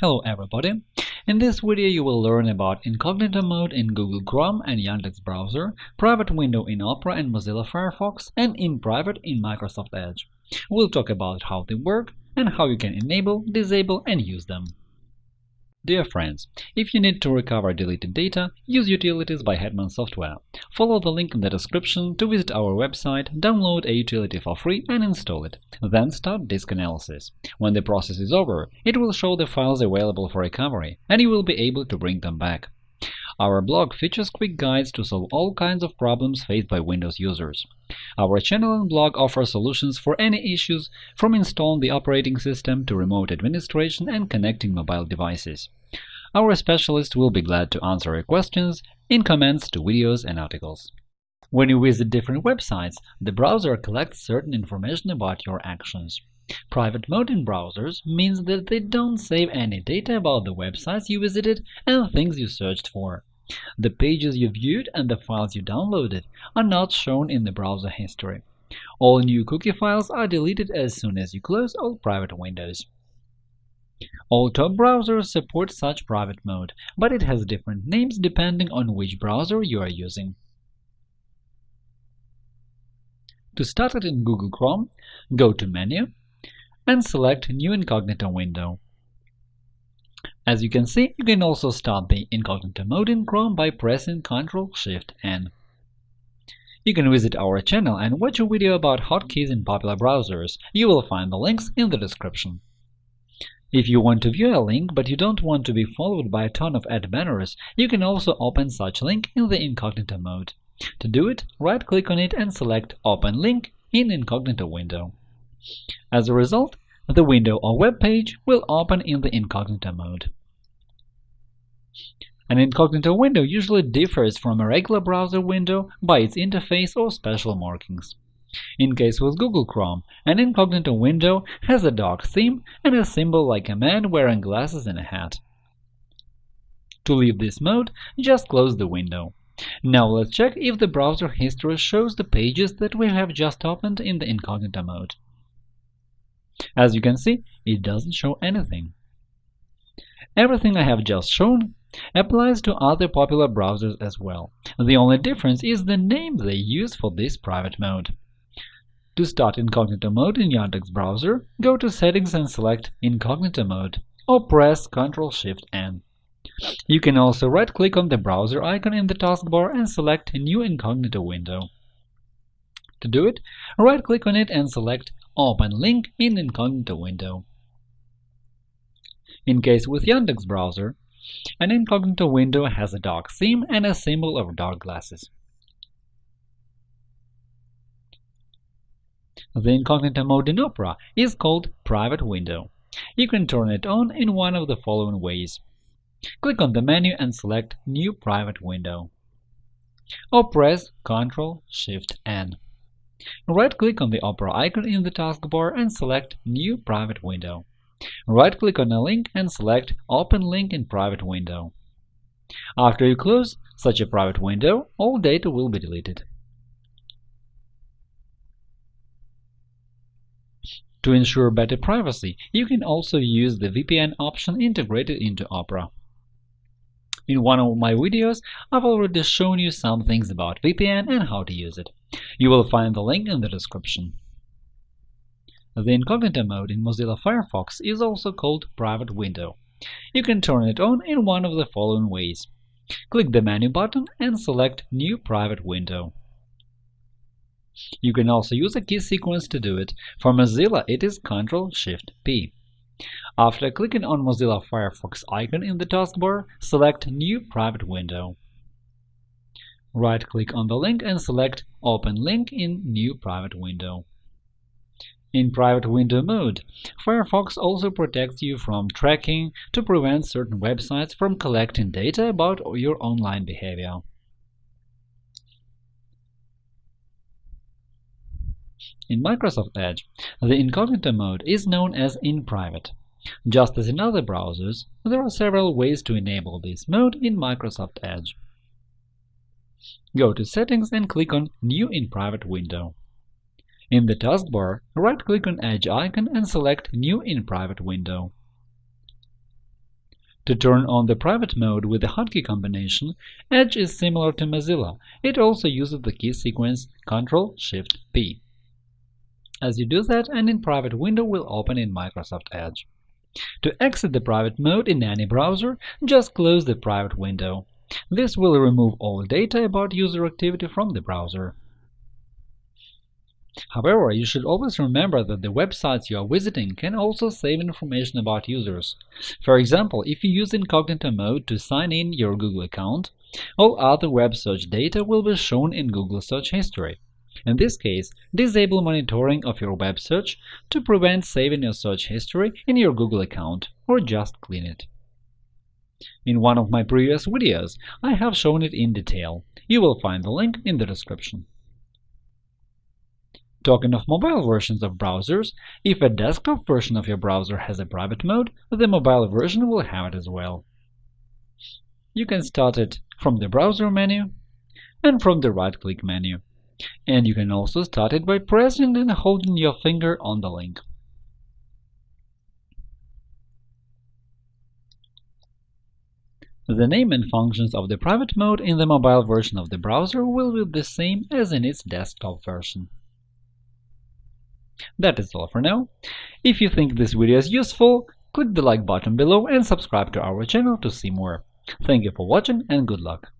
Hello everybody! In this video you will learn about incognito mode in Google Chrome and Yandex browser, private window in Opera and Mozilla Firefox, and in private in Microsoft Edge. We'll talk about how they work and how you can enable, disable, and use them. Dear friends, if you need to recover deleted data, use Utilities by Hetman Software. Follow the link in the description to visit our website, download a utility for free and install it. Then start disk analysis. When the process is over, it will show the files available for recovery, and you will be able to bring them back. Our blog features quick guides to solve all kinds of problems faced by Windows users. Our channel and blog offer solutions for any issues, from installing the operating system to remote administration and connecting mobile devices. Our specialists will be glad to answer your questions in comments to videos and articles. When you visit different websites, the browser collects certain information about your actions. Private mode in browsers means that they don't save any data about the websites you visited and things you searched for. The pages you viewed and the files you downloaded are not shown in the browser history. All new cookie files are deleted as soon as you close all private windows. All top browsers support such private mode, but it has different names depending on which browser you are using. To start it in Google Chrome, go to Menu and select New Incognito window. As you can see, you can also start the incognito mode in Chrome by pressing Ctrl-Shift-N. You can visit our channel and watch a video about hotkeys in popular browsers. You will find the links in the description. If you want to view a link but you don't want to be followed by a ton of ad banners, you can also open such link in the incognito mode. To do it, right-click on it and select Open link in incognito window. As a result, the window or web page will open in the incognito mode. An incognito window usually differs from a regular browser window by its interface or special markings. In case with Google Chrome, an incognito window has a dark theme and a symbol like a man wearing glasses and a hat. To leave this mode, just close the window. Now let's check if the browser history shows the pages that we have just opened in the incognito mode. As you can see, it doesn't show anything. Everything I have just shown applies to other popular browsers as well. The only difference is the name they use for this private mode. To start incognito mode in Yandex browser, go to Settings and select Incognito mode, or press Ctrl-Shift-N. You can also right-click on the browser icon in the taskbar and select New Incognito window. To do it, right-click on it and select Open link in incognito window. In case with Yandex browser, an incognito window has a dark theme and a symbol of dark glasses. The incognito mode in Opera is called Private Window. You can turn it on in one of the following ways. Click on the menu and select New Private Window. Or press Ctrl-Shift-N. Right-click on the Opera icon in the taskbar and select New Private Window. Right-click on a link and select Open link in Private Window. After you close such a private window, all data will be deleted. To ensure better privacy, you can also use the VPN option integrated into Opera. In one of my videos, I've already shown you some things about VPN and how to use it. You will find the link in the description. The incognito mode in Mozilla Firefox is also called Private Window. You can turn it on in one of the following ways. Click the menu button and select New Private Window. You can also use a key sequence to do it. For Mozilla, it is Ctrl-Shift-P. After clicking on Mozilla Firefox icon in the taskbar, select New Private Window. Right-click on the link and select Open link in New Private Window. In Private Window mode, Firefox also protects you from tracking to prevent certain websites from collecting data about your online behavior. In Microsoft Edge, the incognito mode is known as In Private. Just as in other browsers, there are several ways to enable this mode in Microsoft Edge. Go to Settings and click on New in Private window. In the taskbar, right-click on Edge icon and select New in Private window. To turn on the private mode with the hotkey combination, Edge is similar to Mozilla. It also uses the key sequence Ctrl-Shift-P. As you do that, an in-private window will open in Microsoft Edge. To exit the private mode in any browser, just close the private window. This will remove all data about user activity from the browser. However, you should always remember that the websites you are visiting can also save information about users. For example, if you use incognito mode to sign in your Google account, all other web search data will be shown in Google search history. In this case, disable monitoring of your web search to prevent saving your search history in your Google account, or just clean it. In one of my previous videos, I have shown it in detail. You will find the link in the description. Talking of mobile versions of browsers, if a desktop version of your browser has a private mode, the mobile version will have it as well. You can start it from the browser menu and from the right-click menu. And you can also start it by pressing and holding your finger on the link. The name and functions of the private mode in the mobile version of the browser will be the same as in its desktop version. That is all for now. If you think this video is useful, click the like button below and subscribe to our channel to see more. Thank you for watching and good luck!